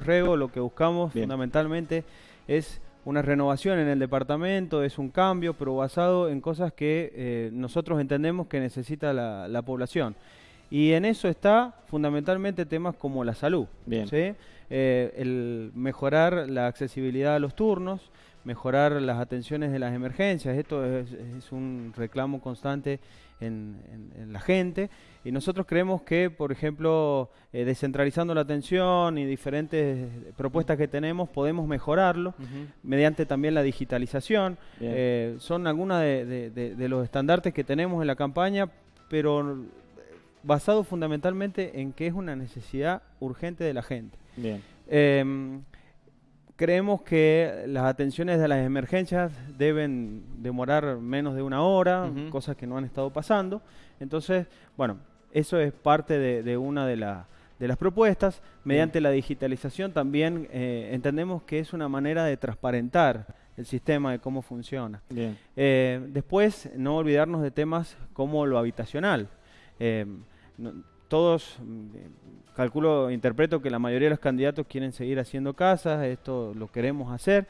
Rego lo que buscamos fundamentalmente es una renovación en el departamento, es un cambio, pero basado en cosas que eh, nosotros entendemos que necesita la, población. Y en eso está fundamentalmente temas como la salud. ¿sí? Eh, el mejorar la accesibilidad a los turnos, mejorar las atenciones de las emergencias. Esto es, un reclamo constante en, la gente. Y nosotros creemos que, por ejemplo, eh, descentralizando la atención y diferentes propuestas que tenemos, podemos mejorarlo mediante también la digitalización. Eh, son algunos de, los estandartes que tenemos en la campaña, pero basado fundamentalmente en que es una necesidad urgente de la gente. Bien. Em, creemos que las atenciones de las emergencias deben demorar menos de una hora, cosas que no han estado pasando. Entonces, bueno, eso es parte de, una de, las propuestas. Mediante la digitalización también eh, entendemos que es una manera de transparentar el sistema de cómo funciona. Eh, después, no olvidarnos de temas como lo habitacional. Eh, todos, calculo, interpreto que la mayoría de los candidatos quieren seguir haciendo casas, esto lo queremos hacer,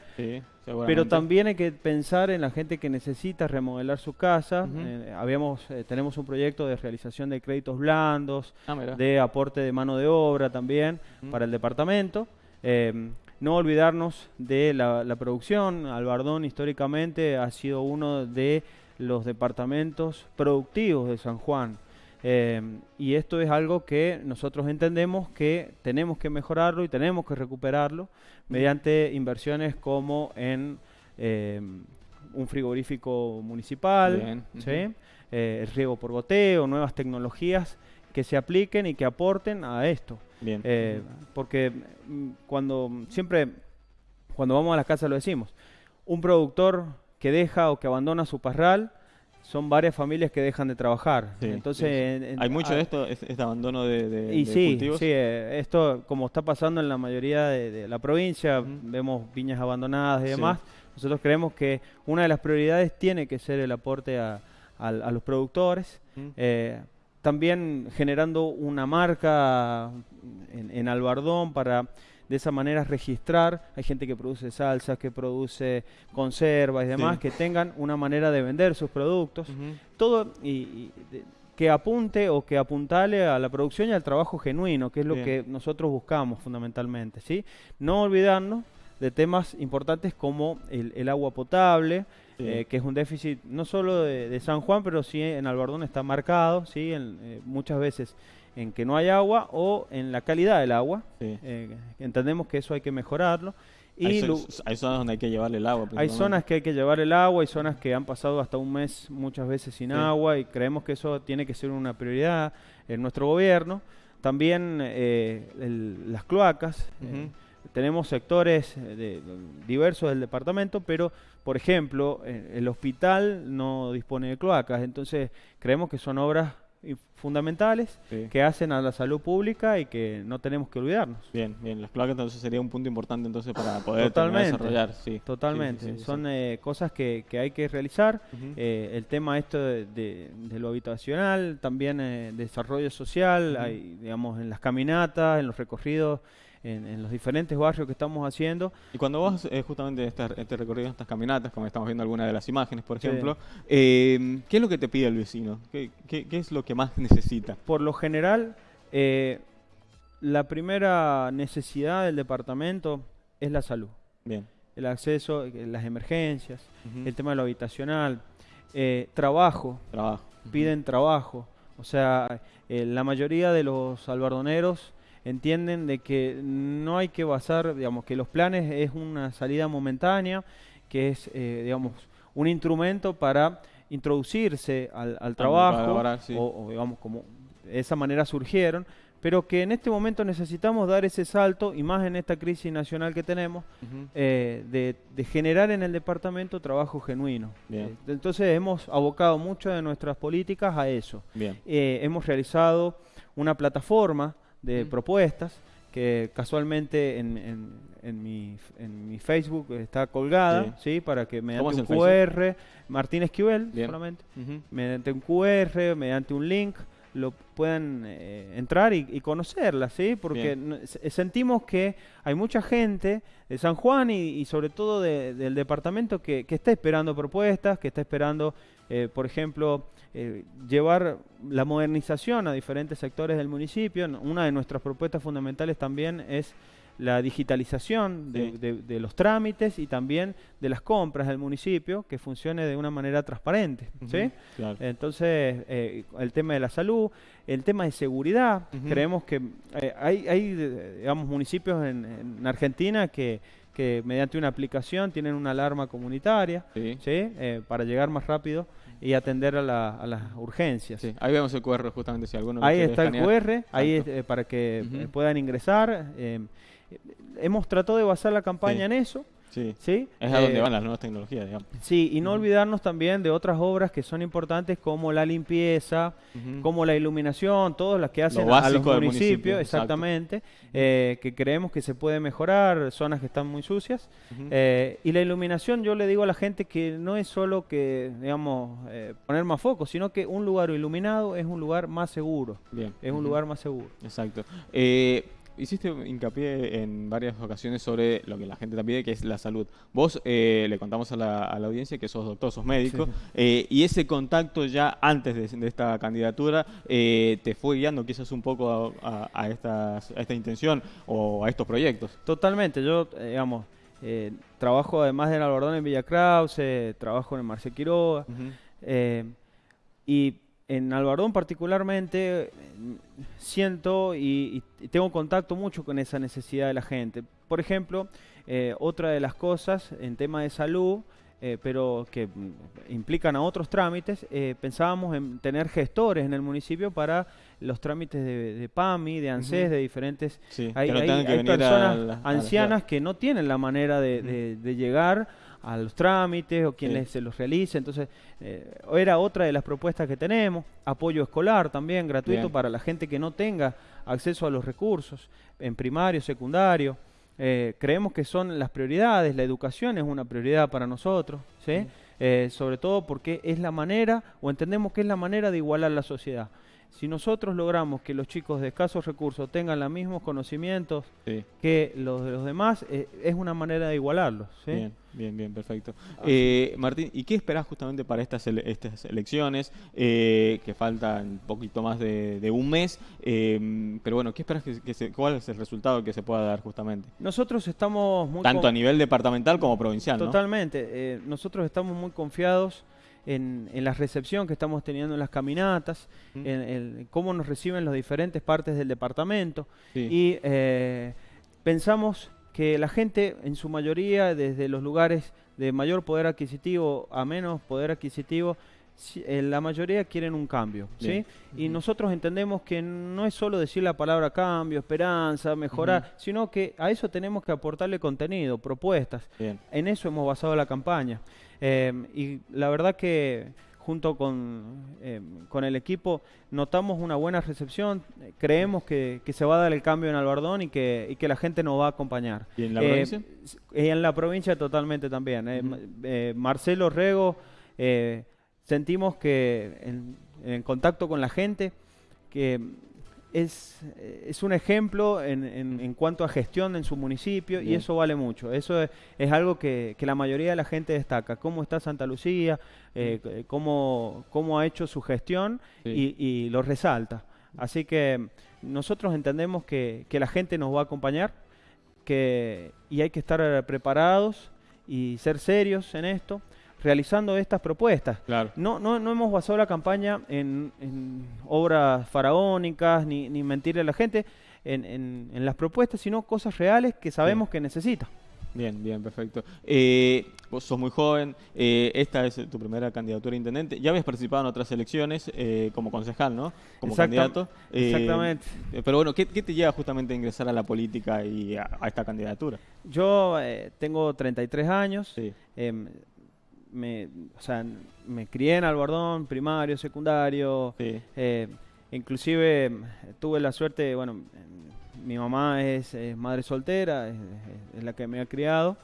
pero también hay que pensar en la gente que necesita remodelar su casa. Eh, habíamos, eh, tenemos un proyecto de realización de créditos blandos, ah, de aporte de mano de obra también para el departamento. Em, no olvidarnos de la, la producción. Albardón históricamente ha sido uno de los departamentos productivos de San Juan. Em, y esto es algo que nosotros entendemos que tenemos que mejorarlo y tenemos que recuperarlo mediante inversiones como en em, un frigorífico municipal, eh, el riego por goteo, nuevas tecnologías que se apliquen y que aporten a esto. Eh, porque mm, cuando siempre, cuando vamos a las casas lo decimos, un productor que deja o que abandona su parral, son varias familias que dejan de trabajar. Entonces, hay mucho de esto, este, abandono de, de, y sí, Sí, eh, esto como está pasando en la mayoría de, la provincia, vemos viñas abandonadas y demás. Nosotros creemos que una de las prioridades tiene que ser el aporte a, los productores. Eh, también generando una marca en, en Albardón para de esa manera registrar. Hay gente que produce salsas, que produce conservas y demás, que tengan una manera de vender sus productos. Todo y, que apunte o que apuntale a la producción y al trabajo genuino, que es lo que nosotros buscamos fundamentalmente. ¿sí? No olvidarnos de temas importantes como el, agua potable, eh, que es un déficit no solo de, San Juan, pero sí en Albardón está marcado, ¿sí? Eh, muchas veces en que no hay agua o en la calidad del agua. Eh, entendemos que eso hay que mejorarlo. Y hay, zonas donde hay que llevarle el agua. Hay zonas que hay que llevar el agua, hay zonas que han pasado hasta un mes muchas veces sin agua y creemos que eso tiene que ser una prioridad en nuestro gobierno. También eh, las cloacas. Eh, tenemos sectores diversos del departamento, pero por ejemplo, el hospital no dispone de cloacas, entonces creemos que son obras fundamentales que hacen a la salud pública y que no tenemos que olvidarnos. Bien, bien, las cloacas entonces sería un punto importante entonces para poder desarrollar. Sí. Totalmente, son eh, cosas que, que, hay que realizar. Eh, el tema esto de, lo habitacional, también eh, desarrollo social, hay, digamos, en las caminatas, en los recorridos en, los diferentes barrios que estamos haciendo. Y cuando vos eh, justamente este, este recorrido, estas caminatas, como estamos viendo algunas de las imágenes, por ejemplo, eh, ¿qué es lo que te pide el vecino? ¿Qué, qué, es lo que más necesita? Por lo general, eh, la primera necesidad del departamento es la salud. Bien. El acceso, las emergencias, el tema de lo habitacional, trabajo. Trabajo. Piden trabajo. O sea, la mayoría de los albardoneros entienden de que no hay que basar, digamos, que los planes es una salida momentánea, que es, eh, digamos, un instrumento para introducirse al, trabajo, o, digamos, como de esa manera surgieron, pero que en este momento necesitamos dar ese salto, y más en esta crisis nacional que tenemos, eh, de, generar en el departamento trabajo genuino. Eh, entonces hemos abocado mucho de nuestras políticas a eso. hemos realizado una plataforma de propuestas que casualmente en, en, mi, en mi Facebook está colgada, sí. Para que mediante un QR, Martín Esquivel solamente, mediante un QR, mediante un link, lo puedan eh, entrar y, conocerla, ¿sí? Porque sentimos que hay mucha gente de San Juan y, sobre todo del departamento que, está esperando propuestas, que está esperando, eh, por ejemplo, eh, llevar la modernización a diferentes sectores del municipio. Una de nuestras propuestas fundamentales también es la digitalización de, los trámites y también de las compras del municipio que funcione de una manera transparente. ¿sí? Entonces, eh, el tema de la salud, el tema de seguridad, creemos que eh, hay, hay, digamos, municipios en, Argentina que, que, mediante una aplicación tienen una alarma comunitaria ¿sí? Eh, para llegar más rápido y atender a, las urgencias. ahí vemos el QR justamente si alguno Ahí está el QR, ahí para que puedan ingresar hemos tratado de basar la campaña en eso. Sí. ¿sí? Es a donde eh, van las nuevas tecnologías, digamos. Sí, y no olvidarnos también de otras obras que son importantes como la limpieza, como la iluminación, todas las que hacen a los municipios, exactamente, eh, que creemos que se puede mejorar, zonas que están muy sucias. Eh, y la iluminación, yo le digo a la gente que no es solo que, digamos, poner más foco, sino que un lugar iluminado es un lugar más seguro. Bien. Es un lugar más seguro. Exacto hiciste hincapié en varias ocasiones sobre lo que la gente te pide, que es la salud. Vos eh, le contamos a la, audiencia que sos doctor, sos médico, eh, y ese contacto ya antes de, esta candidatura eh, te fue guiando quizás un poco a, esta intención o a estos proyectos. Totalmente, yo, digamos, trabajo además de Albardón en Villa Krause, trabajo en Marcel Quiroga, y en Albardón particularmente siento y, tengo contacto mucho con esa necesidad de la gente. Por ejemplo, eh, otra de las cosas en tema de salud, eh, pero que implican a otros trámites, eh, pensábamos en tener gestores en el municipio para los trámites de, PAMI, de ANSES, de diferentes... hay, personas ancianas que no tienen la manera de, de llegar a los trámites o quienes se los realice. Entonces, eh, era otra de las propuestas que tenemos. Apoyo escolar también, gratuito para la gente que no tenga acceso a los recursos en primario, secundario. Eh, creemos que son las prioridades, la educación es una prioridad para nosotros, ¿sí? Eh, sobre todo porque es la manera, o entendemos que es la manera de igualar la sociedad. Si nosotros logramos que los chicos de escasos recursos tengan los mismos conocimientos que los de los demás, es una manera de igualarlos. ¿sí? Bien, bien, perfecto. Eh, Martín, ¿y qué esperás justamente para estas, estas elecciones? Eh, que faltan un poquito más de, un mes, em, pero bueno, ¿qué esperas que, se, cuál es el resultado que se pueda dar justamente? Nosotros estamos muy... Tanto a nivel departamental como provincial, Totalmente. Eh, nosotros estamos muy confiados en, la recepción que estamos teniendo en las caminatas, en, cómo nos reciben las diferentes partes del departamento y pensamos que la gente en su mayoría, desde los lugares de mayor poder adquisitivo a menos poder adquisitivo, eh, la mayoría quieren un cambio, ¿sí? Y nosotros entendemos que no es solo decir la palabra cambio, esperanza, mejorar, sino que a eso tenemos que aportarle contenido, propuestas. En eso hemos basado la campaña. Eh, y la verdad que junto eh, con, el equipo notamos una buena recepción, creemos que, se va a dar el cambio en Albardón y que, y que la gente nos va a acompañar. ¿Y en la provincia? Y en la provincia totalmente también. Eh, Marcelo Rego, sentimos que en, en, contacto con la gente, que es, es un ejemplo en, en, cuanto a gestión en su municipio y eso vale mucho. Eso es, algo que, que, la mayoría de la gente destaca. Cómo está Santa Lucía, eh, cómo, cómo, ha hecho su gestión y, y, lo resalta. Así que nosotros entendemos que, que la gente nos va a acompañar que, y hay que estar preparados y ser serios en esto realizando estas propuestas. No, no, no hemos basado la campaña en, obras faraónicas ni, ni, mentirle a la gente en, en, las propuestas, sino cosas reales que sabemos que necesita. Bien, bien, perfecto. Eh, vos sos muy joven, eh, esta es tu primera candidatura a intendente. Ya habías participado en otras elecciones eh, como concejal, ¿no? Como candidato. exactamente. Pero bueno, ¿qué, te lleva justamente a ingresar a la política y a, esta candidatura? Yo tengo 33 años. Sí. Em, me, o sea, me crié en Albardón, primario, secundario. Eh, inclusive tuve la suerte, bueno, mi mamá es, madre soltera, es, la que me ha criado.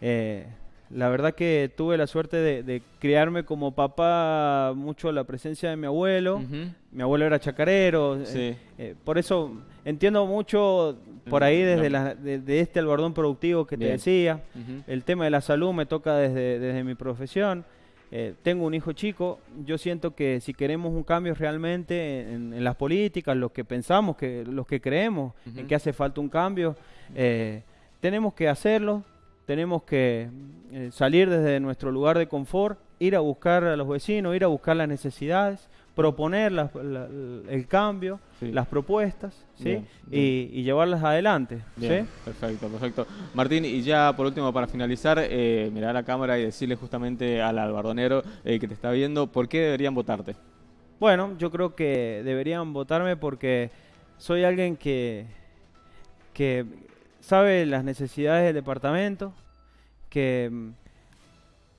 Eh, la verdad que tuve la suerte de, criarme como papá mucho la presencia de mi abuelo. Mi abuelo era chacarero. Eh, eh, por eso entiendo mucho por ahí desde la, de, este albardón productivo que te decía. El tema de la salud me toca desde, desde mi profesión. Eh, tengo un hijo chico, yo siento que si queremos un cambio realmente en, las políticas, los que pensamos, que los que creemos en que hace falta un cambio, tenemos que hacerlo, tenemos que eh, salir desde nuestro lugar de confort, ir a buscar a los vecinos, ir a buscar las necesidades, proponer el cambio, las propuestas, ¿sí? Y, llevarlas adelante. Perfecto, perfecto. Martín, y ya por último, para finalizar, eh, mirar a la cámara y decirle justamente al albardonero eh, que te está viendo, ¿por qué deberían votarte? Bueno, yo creo que deberían votarme porque soy alguien que, que sabe las necesidades del departamento, que mm,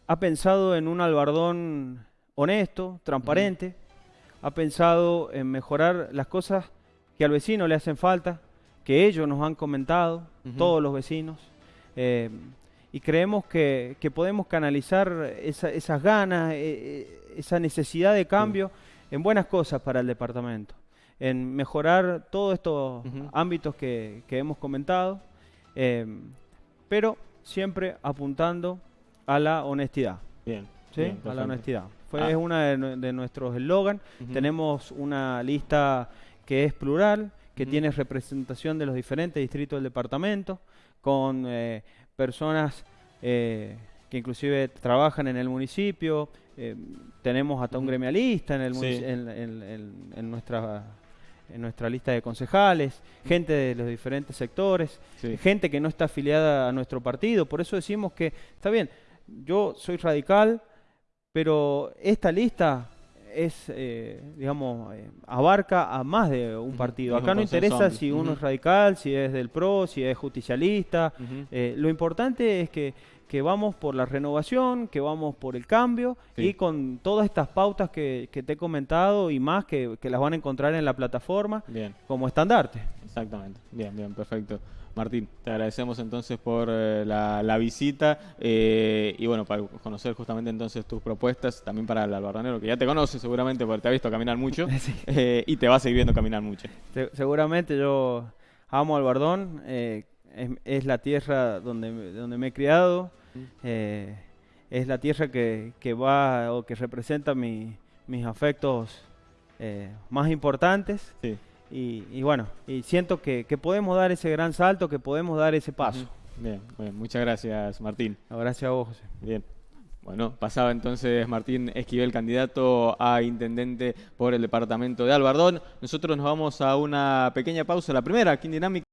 ha pensado en un albardón honesto, transparente, ha pensado en mejorar las cosas que al vecino le hacen falta, que ellos nos han comentado, todos los vecinos, eh, y creemos que, podemos canalizar esas ganas, eh, eh, esa necesidad de cambio en buenas cosas para el departamento, en mejorar todos estos ámbitos que hemos comentado Em, pero siempre apuntando a la honestidad. Bien. ¿sí? a la honestidad. Fue, Es ah. uno de, nuestros eslogan. Tenemos una lista que es plural, que tiene representación de los diferentes distritos del departamento, con eh, personas eh, que inclusive trabajan en el municipio. Eh, tenemos hasta un gremialista en, el en nuestra en nuestra lista de concejales, gente de los diferentes sectores, gente que no está afiliada a nuestro partido. Por eso decimos que, está bien, yo soy radical, pero esta lista es, eh, digamos, eh, abarca a más de un partido. Acá no interesa si uno es radical, si es del PRO, si es justicialista. Eh, lo importante es que que vamos por la renovación, que vamos por el cambio y con todas estas pautas que, te he comentado y más que, las van a encontrar en la plataforma como estandarte. Exactamente, bien, bien, perfecto. Martín, te agradecemos entonces por eh, la, visita eh, y bueno, para conocer justamente entonces tus propuestas, también para el albarranero, que ya te conoce seguramente porque te ha visto caminar mucho eh, y te va a seguir viendo caminar mucho. seguramente yo amo Albardón, es, es, la tierra donde, donde me he criado, eh, es la tierra que, va o que representa mis mis afectos eh, más importantes. Y, bueno, y siento que, podemos dar ese gran salto, que podemos dar ese paso. Bien, muchas gracias Martín. gracias a vos, José. Bien. Bueno, pasaba entonces Martín Esquivel, candidato a intendente por el departamento de Albardón. Nosotros nos vamos a una pequeña pausa, la primera aquí en Dinámica.